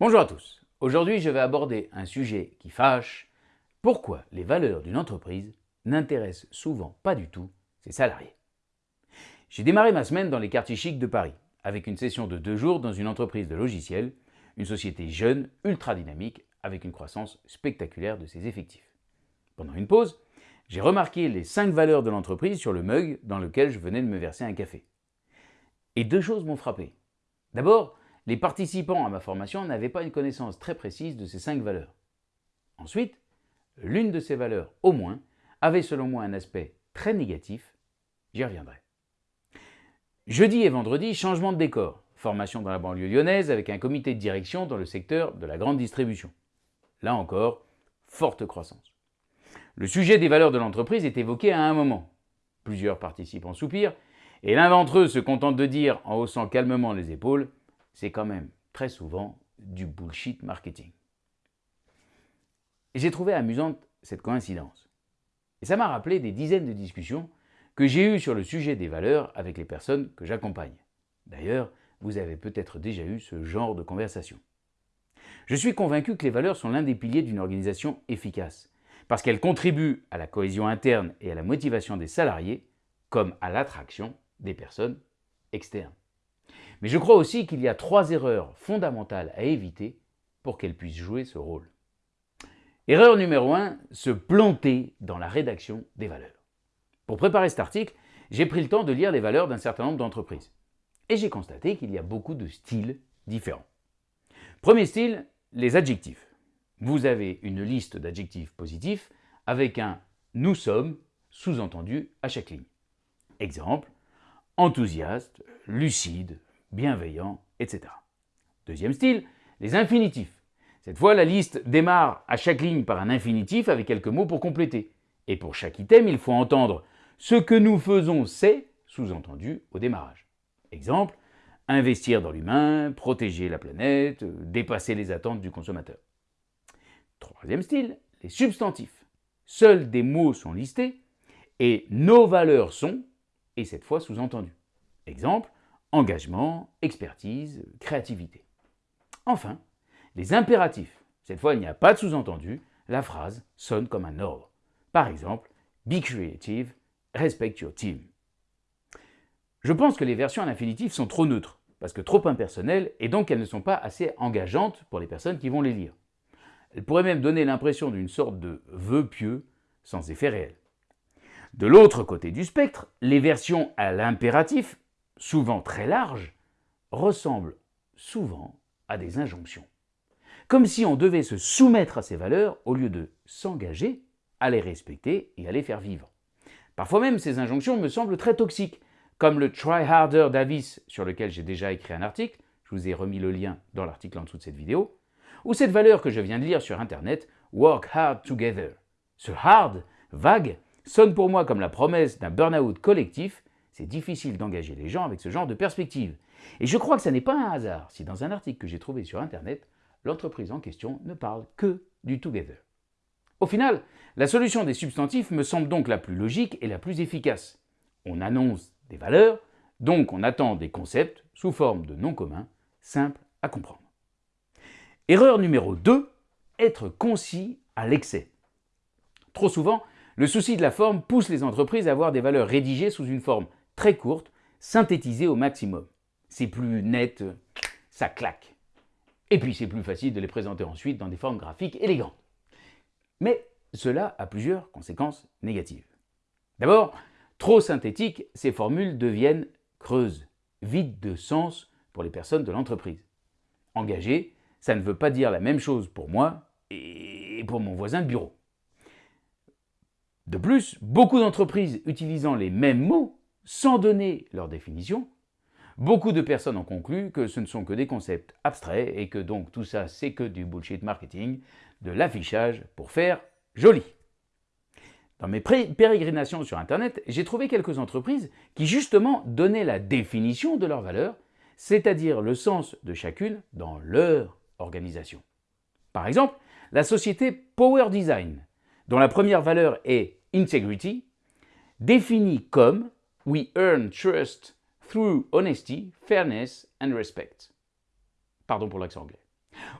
Bonjour à tous. Aujourd'hui, je vais aborder un sujet qui fâche. Pourquoi les valeurs d'une entreprise n'intéressent souvent pas du tout ses salariés? J'ai démarré ma semaine dans les quartiers chics de Paris, avec une session de deux jours dans une entreprise de logiciels, une société jeune, ultra dynamique, avec une croissance spectaculaire de ses effectifs. Pendant une pause, j'ai remarqué les cinq valeurs de l'entreprise sur le mug dans lequel je venais de me verser un café. Et deux choses m'ont frappé. D'abord, les participants à ma formation n'avaient pas une connaissance très précise de ces cinq valeurs. Ensuite, l'une de ces valeurs, au moins, avait selon moi un aspect très négatif, j'y reviendrai. Jeudi et vendredi, changement de décor, formation dans la banlieue lyonnaise avec un comité de direction dans le secteur de la grande distribution. Là encore, forte croissance. Le sujet des valeurs de l'entreprise est évoqué à un moment. Plusieurs participants soupirent, et l'un d'entre eux se contente de dire, en haussant calmement les épaules, c'est quand même très souvent du bullshit marketing. Et j'ai trouvé amusante cette coïncidence. Et ça m'a rappelé des dizaines de discussions que j'ai eues sur le sujet des valeurs avec les personnes que j'accompagne. D'ailleurs, vous avez peut-être déjà eu ce genre de conversation. Je suis convaincu que les valeurs sont l'un des piliers d'une organisation efficace, parce qu'elles contribuent à la cohésion interne et à la motivation des salariés, comme à l'attraction des personnes externes. Mais je crois aussi qu'il y a trois erreurs fondamentales à éviter pour qu'elles puissent jouer ce rôle. Erreur numéro 1, se planter dans la rédaction des valeurs. Pour préparer cet article, j'ai pris le temps de lire les valeurs d'un certain nombre d'entreprises. Et j'ai constaté qu'il y a beaucoup de styles différents. Premier style, les adjectifs. Vous avez une liste d'adjectifs positifs avec un « nous sommes » sous-entendu à chaque ligne. Exemple, enthousiaste, lucide, bienveillant, etc. Deuxième style, les infinitifs. Cette fois, la liste démarre à chaque ligne par un infinitif avec quelques mots pour compléter. Et pour chaque item, il faut entendre « ce que nous faisons, c'est » sous-entendu au démarrage. Exemple, investir dans l'humain, protéger la planète, dépasser les attentes du consommateur. Troisième style, les substantifs. Seuls des mots sont listés et nos valeurs sont, et cette fois sous-entendu. Exemple, engagement, expertise, créativité. Enfin, les impératifs. Cette fois, il n'y a pas de sous-entendu, la phrase sonne comme un ordre. Par exemple, be creative, respect your team. Je pense que les versions à l'infinitif sont trop neutres, parce que trop impersonnelles, et donc elles ne sont pas assez engageantes pour les personnes qui vont les lire. Elles pourraient même donner l'impression d'une sorte de vœu pieux, sans effet réel. De l'autre côté du spectre, les versions à l'impératif souvent très larges, ressemblent souvent à des injonctions. Comme si on devait se soumettre à ces valeurs au lieu de s'engager à les respecter et à les faire vivre. Parfois même, ces injonctions me semblent très toxiques, comme le Try Harder Davis, sur lequel j'ai déjà écrit un article, je vous ai remis le lien dans l'article en dessous de cette vidéo, ou cette valeur que je viens de lire sur Internet, Work Hard Together. Ce hard, vague, sonne pour moi comme la promesse d'un burn-out collectif c'est difficile d'engager les gens avec ce genre de perspective. Et je crois que ce n'est pas un hasard si dans un article que j'ai trouvé sur Internet, l'entreprise en question ne parle que du together. Au final, la solution des substantifs me semble donc la plus logique et la plus efficace. On annonce des valeurs, donc on attend des concepts sous forme de noms communs, simples à comprendre. Erreur numéro 2, être concis à l'excès. Trop souvent, le souci de la forme pousse les entreprises à avoir des valeurs rédigées sous une forme très courtes, synthétisées au maximum. C'est plus net, ça claque. Et puis c'est plus facile de les présenter ensuite dans des formes graphiques élégantes. Mais cela a plusieurs conséquences négatives. D'abord, trop synthétiques, ces formules deviennent creuses, vides de sens pour les personnes de l'entreprise. Engagé, ça ne veut pas dire la même chose pour moi et pour mon voisin de bureau. De plus, beaucoup d'entreprises utilisant les mêmes mots sans donner leur définition, beaucoup de personnes ont conclu que ce ne sont que des concepts abstraits et que donc tout ça c'est que du bullshit marketing, de l'affichage pour faire joli. Dans mes pérégrinations sur Internet, j'ai trouvé quelques entreprises qui justement donnaient la définition de leurs valeurs, c'est-à-dire le sens de chacune dans leur organisation. Par exemple, la société Power Design, dont la première valeur est Integrity, définit comme We earn trust through honesty, fairness and respect. Pardon pour l'accent anglais.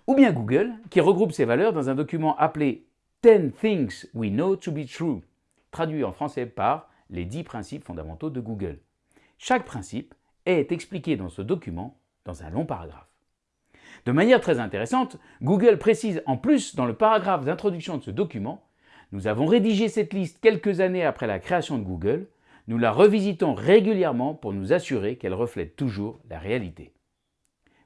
Ou bien Google, qui regroupe ces valeurs dans un document appelé 10 Things We Know to Be True, traduit en français par les 10 principes fondamentaux de Google. Chaque principe est expliqué dans ce document dans un long paragraphe. De manière très intéressante, Google précise en plus dans le paragraphe d'introduction de ce document Nous avons rédigé cette liste quelques années après la création de Google, nous la revisitons régulièrement pour nous assurer qu'elle reflète toujours la réalité.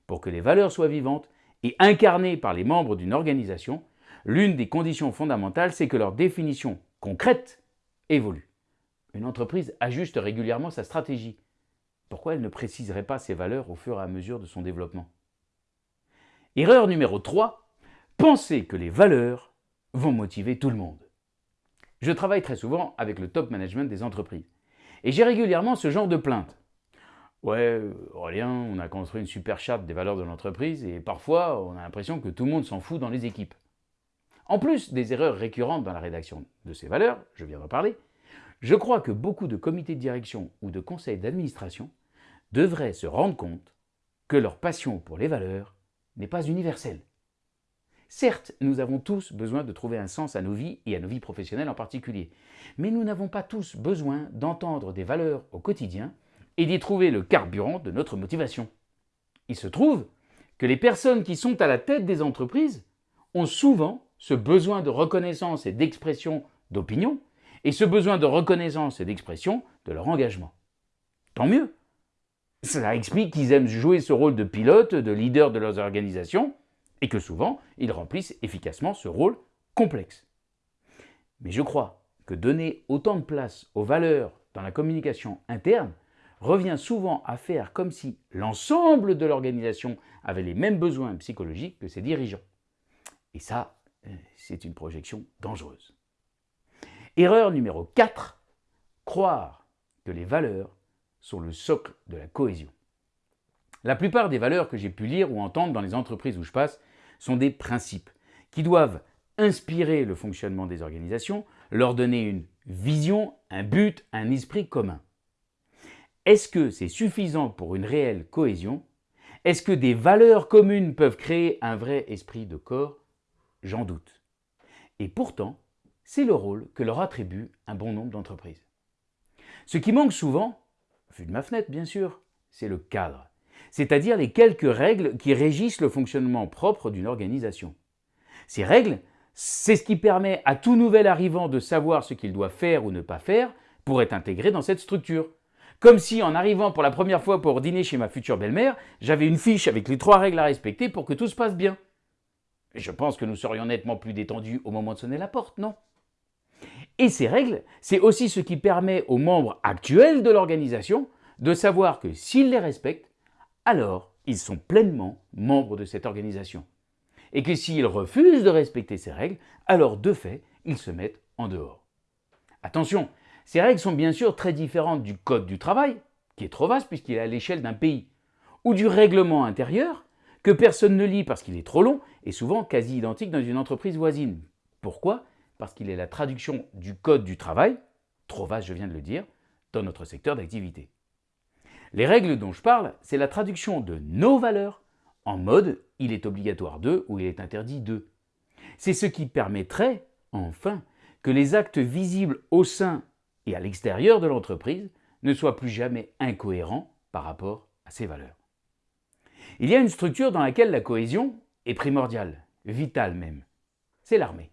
Pour que les valeurs soient vivantes et incarnées par les membres d'une organisation, l'une des conditions fondamentales, c'est que leur définition concrète évolue. Une entreprise ajuste régulièrement sa stratégie. Pourquoi elle ne préciserait pas ses valeurs au fur et à mesure de son développement? Erreur numéro 3, penser que les valeurs vont motiver tout le monde. Je travaille très souvent avec le top management des entreprises et j'ai régulièrement ce genre de plainte. Ouais, Aurélien, on a construit une super charte des valeurs de l'entreprise et parfois on a l'impression que tout le monde s'en fout dans les équipes. En plus des erreurs récurrentes dans la rédaction de ces valeurs, je viens d'en parler, je crois que beaucoup de comités de direction ou de conseils d'administration devraient se rendre compte que leur passion pour les valeurs n'est pas universel. Certes, nous avons tous besoin de trouver un sens à nos vies et à nos vies professionnelles en particulier, mais nous n'avons pas tous besoin d'entendre des valeurs au quotidien et d'y trouver le carburant de notre motivation. Il se trouve que les personnes qui sont à la tête des entreprises ont souvent ce besoin de reconnaissance et d'expression d'opinion et ce besoin de reconnaissance et d'expression de leur engagement. Tant mieux, cela explique qu'ils aiment jouer ce rôle de pilote, de leader de leurs organisations, et que souvent, ils remplissent efficacement ce rôle complexe. Mais je crois que donner autant de place aux valeurs dans la communication interne revient souvent à faire comme si l'ensemble de l'organisation avait les mêmes besoins psychologiques que ses dirigeants. Et ça, euh, c'est une projection dangereuse. Erreur numéro 4, croire que les valeurs sont le socle de la cohésion. La plupart des valeurs que j'ai pu lire ou entendre dans les entreprises où je passe sont des principes qui doivent inspirer le fonctionnement des organisations, leur donner une vision, un but, un esprit commun. Est-ce que c'est suffisant pour une réelle cohésion? Est-ce que des valeurs communes peuvent créer un vrai esprit de corps? J'en doute. Et pourtant, c'est le rôle que leur attribue un bon nombre d'entreprises. Ce qui manque souvent, vu de ma fenêtre bien sûr, c'est le cadre, c'est-à-dire les quelques règles qui régissent le fonctionnement propre d'une organisation. Ces règles, c'est ce qui permet à tout nouvel arrivant de savoir ce qu'il doit faire ou ne pas faire pour être intégré dans cette structure. Comme si en arrivant pour la première fois pour dîner chez ma future belle-mère, j'avais une fiche avec les trois règles à respecter pour que tout se passe bien. Je pense que nous serions nettement plus détendus au moment de sonner la porte, non? Et ces règles, c'est aussi ce qui permet aux membres actuels de l'organisation de savoir que s'ils les respectent, alors ils sont pleinement membres de cette organisation. Et que s'ils refusent de respecter ces règles, alors de fait, ils se mettent en dehors. Attention, ces règles sont bien sûr très différentes du Code du travail, qui est trop vaste puisqu'il est à l'échelle d'un pays, ou du règlement intérieur, que personne ne lit parce qu'il est trop long et souvent quasi identique dans une entreprise voisine. Pourquoi? Parce qu'il est la traduction du Code du travail, trop vaste je viens de le dire, dans notre secteur d'activité. Les règles dont je parle, c'est la traduction de nos valeurs en mode il est obligatoire de ou il est interdit de. C'est ce qui permettrait, enfin, que les actes visibles au sein et à l'extérieur de l'entreprise ne soient plus jamais incohérents par rapport à ces valeurs. Il y a une structure dans laquelle la cohésion est primordiale, vitale même. C'est l'armée.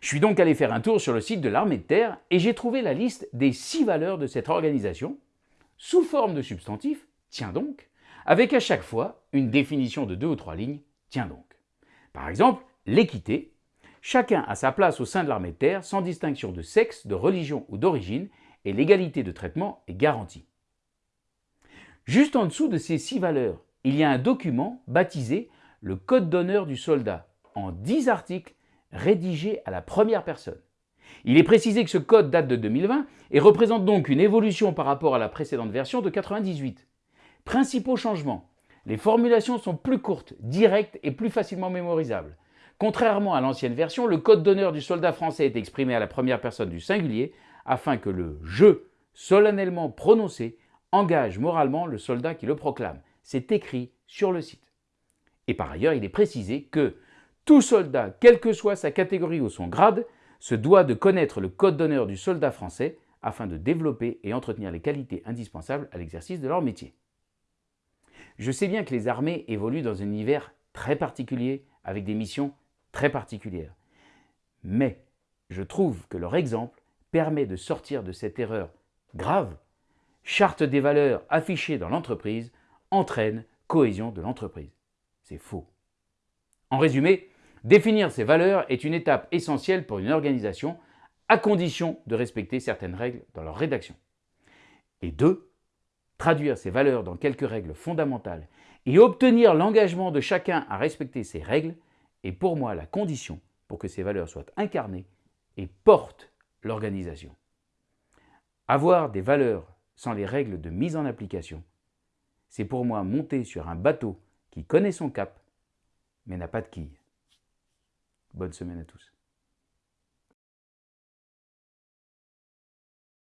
Je suis donc allé faire un tour sur le site de l'armée de terre et j'ai trouvé la liste des six valeurs de cette organisation, sous forme de substantif, tiens donc, avec à chaque fois une définition de deux ou trois lignes, tiens donc. Par exemple, l'équité, chacun a sa place au sein de l'armée de terre sans distinction de sexe, de religion ou d'origine, et l'égalité de traitement est garantie. Juste en dessous de ces six valeurs, il y a un document baptisé le Code d'honneur du soldat, en dix articles rédigé à la première personne. Il est précisé que ce code date de 2020 et représente donc une évolution par rapport à la précédente version de 98. Principaux changements. Les formulations sont plus courtes, directes et plus facilement mémorisables. Contrairement à l'ancienne version, le code d'honneur du soldat français est exprimé à la première personne du singulier afin que le « je » solennellement prononcé engage moralement le soldat qui le proclame. C'est écrit sur le site. Et par ailleurs, il est précisé que tout soldat, quelle que soit sa catégorie ou son grade, se doit de connaître le code d'honneur du soldat français afin de développer et entretenir les qualités indispensables à l'exercice de leur métier. Je sais bien que les armées évoluent dans un univers très particulier, avec des missions très particulières. Mais je trouve que leur exemple permet de sortir de cette erreur grave. Charte des valeurs affichées dans l'entreprise entraîne cohésion de l'entreprise. C'est faux. En résumé, définir ces valeurs est une étape essentielle pour une organisation à condition de respecter certaines règles dans leur rédaction. Et deux, traduire ces valeurs dans quelques règles fondamentales et obtenir l'engagement de chacun à respecter ces règles est pour moi la condition pour que ces valeurs soient incarnées et portent l'organisation. Avoir des valeurs sans les règles de mise en application, c'est pour moi monter sur un bateau qui connaît son cap, mais n'a pas de quille. Bonne semaine à tous.